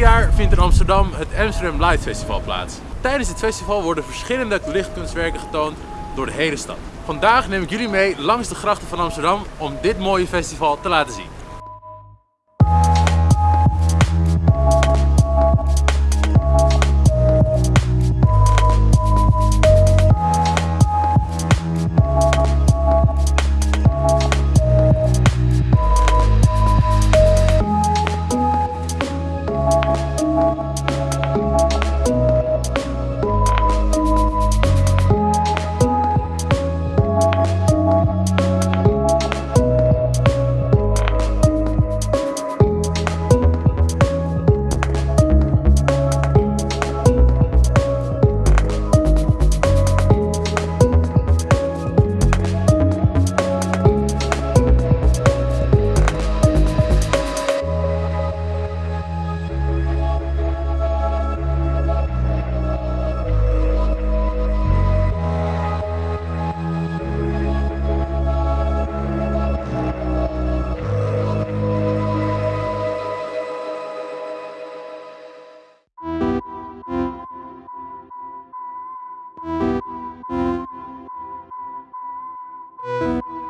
jaar vindt in Amsterdam het Amsterdam Light Festival plaats. Tijdens dit festival worden verschillende lichtkunstwerken getoond door de hele stad. Vandaag neem ik jullie mee langs de grachten van Amsterdam om dit mooie festival te laten zien. Thank you. Música